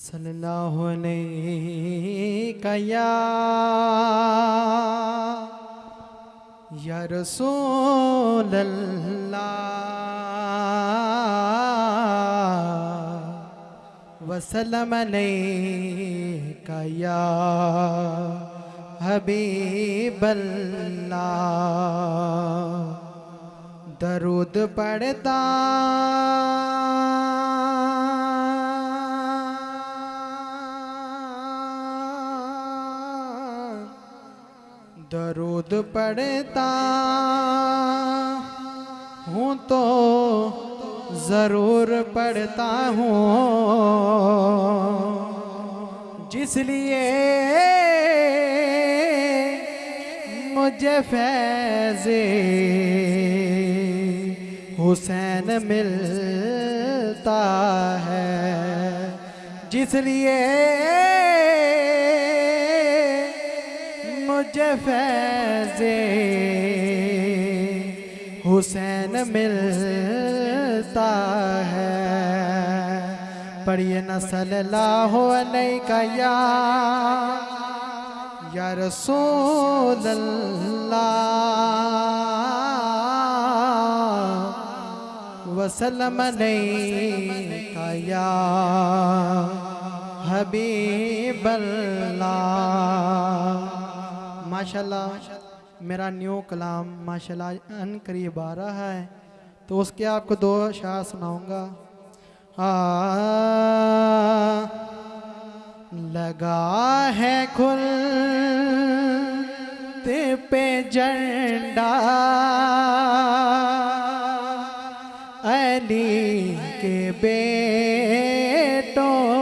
صلی اللہ علیہ یا یا رسول اللہ وسلم علیہ یا حبیب اللہ درود پڑھتا درود پڑھتا ہوں تو ضرور پڑھتا ہوں۔ جس لیے مجھے فیض حسین ملتا ہے۔ جس لیے مجھے فیض حسین ملتا ہے۔ پڑھیے نا صلی اللہ علیہ کا یا یا رسول اللہ۔ وسلم علیہ کا یا حبیب اللہ۔ ماشاءاللہ، میرا نیو کلام ماشاءاللہ ان قریب آ رہا ہے، تو اس کے آپ کو دو شاہ سناؤں گا۔ لگا ہے کھل پہ جنڈا علی کے بیٹوں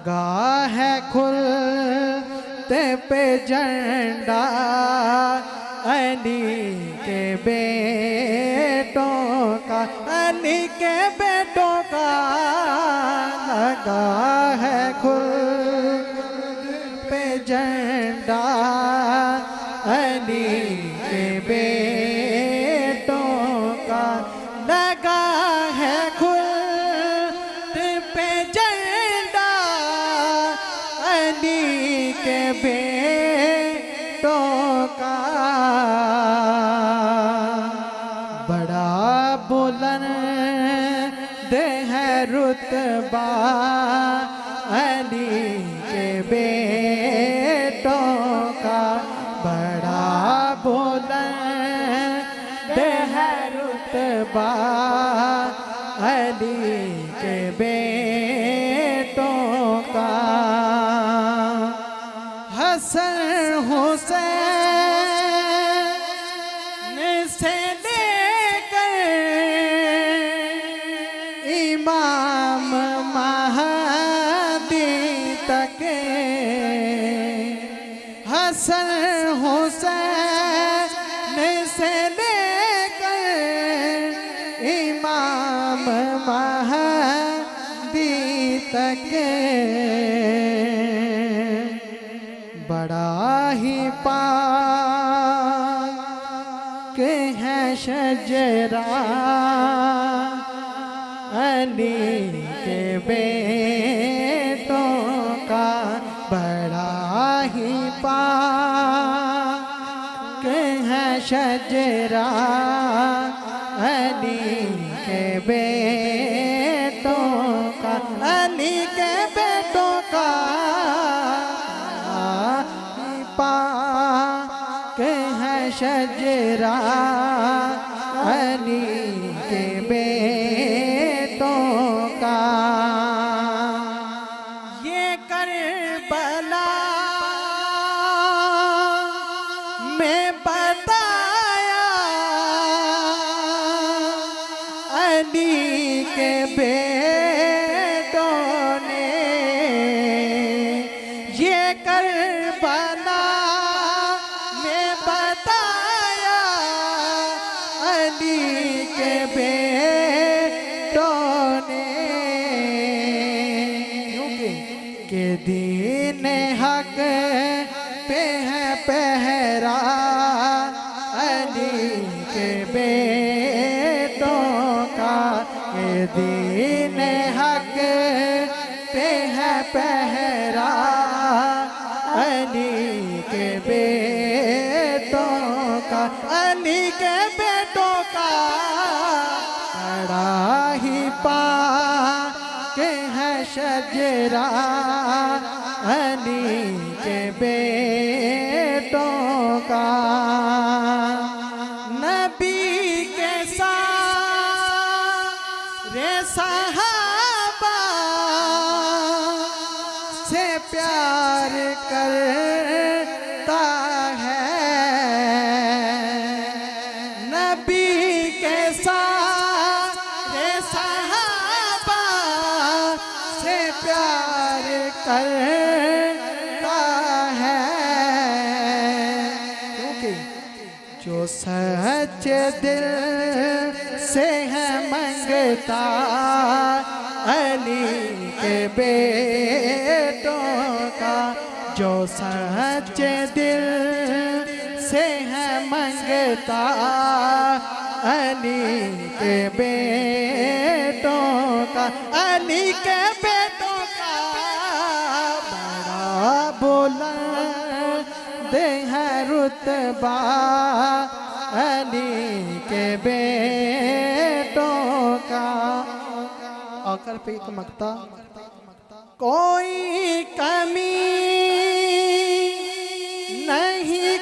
لگا ہے کھلتے پہ جنڈا علی کے بیٹوں کا علی کے بیٹوں کا لگا علی کے بیٹوں کا۔ بڑا بلند ہے رتبہ علی کے بیٹوں کا۔ بڑا بلند ہے رتبہ علی کے بیٹوں حسن، حسین سے لے کر امام مہدی تک۔ حسن، حسین سے لے کر امام مہدی تک۔ بڑا ہی پاک ہے شجرا علی کے بیٹوں کا بڑا ہی پاک ہے شجرا علی کے بیٹوں علی کے بیٹوں کا۔ یہ کربلا میں بتایا علی کے بیٹوں دین حق پہ ہے پہرا، علی کے بیٹوں کا دین دین حق پہ ہے پہرا، علی کے بیٹوں کا، علی کے بیٹوں کا کڑا ہی پا کے ہے شجرا علی کے بیٹوں کا نبی کے ساتھ رے صحابہ سے پیار کرتا پیار کرتا ہے۔ کیونکہ جو سچ دل سے ہے منگتا، علی کے بیٹوں کا جو سچ دل سے ہے منگتا، علی کے بیٹوں کا، علی کے رتبہ علی کے بیٹوں کا۔ آخر پہ ایک مکتا کوئی کمی نہیں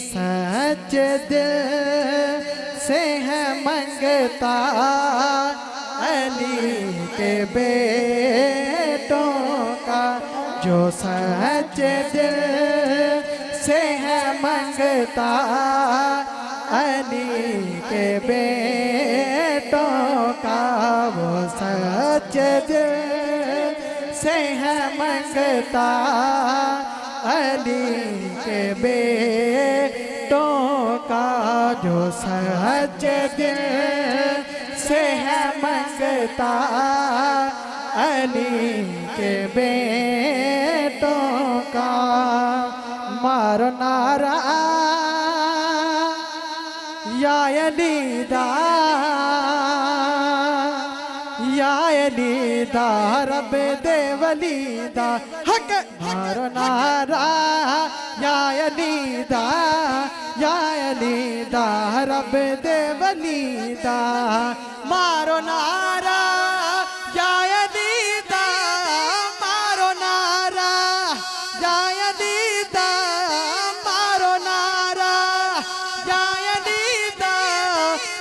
سچ دل سے ہے منگتا علی کے بیٹوں کا، جو سچ دل سے ہے منگتا علی کے بیٹوں کا، وہ سچ دل سے ہے منگتا علی کے بیٹوں کا جو سچ دل سے ہے منگتا علی کے بیٹوں کا مارو نارا یا علی دا، یا علی دا، رب دے ولی دا حق نارا یا علی دا یا علی دا رب دے ولی دا مارو نارا یا علی دا مارو نارا یا علی دا مارو نارا یا علی دا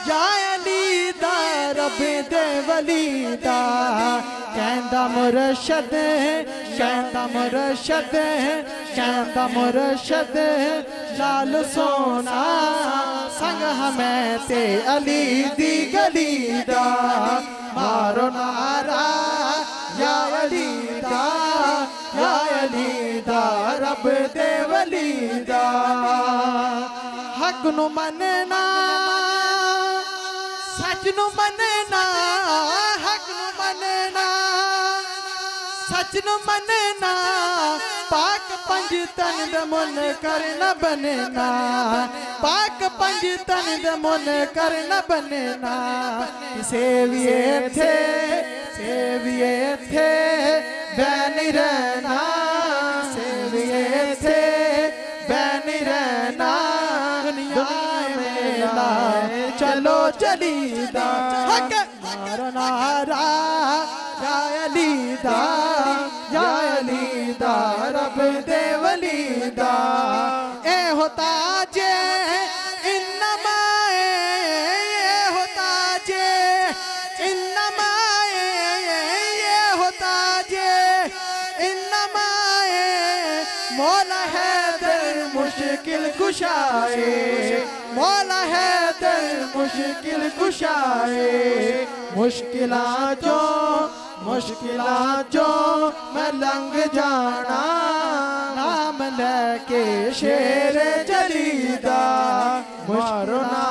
یا علی دا رب دے ولی دا کہندا مرشد کہندا مرشد کہندا مرشد لال سونا، سنگ ہمیں تے علی دی گلی دا۔ مارو نارا یا علی دا، یا علی دا، رب دے ولی دا۔ حق نو مننا، سچ نو مننا، حق نو مننا۔ سچ نو مننا پاک پنج تن دے من کر نہ بننا پاک پنج تن دے من کر نہ بننا سیویے تھے سیویے تھے بین رہنا سیویے تھے بین رہنا دنیا میں لائے چلو چلی یا علی دا یا علی دا رب دے ولی دا اے ہوتا جے، انما اے ہوتا جے، انما یہ ہوتا جے، انما مولا ہے در مشکل کشائے، مولا ہے در مشکل کشائے۔ مشکلات جو مشکلات جو میں لنگ جانا نام لے کے شیر جلیدہ مشکلات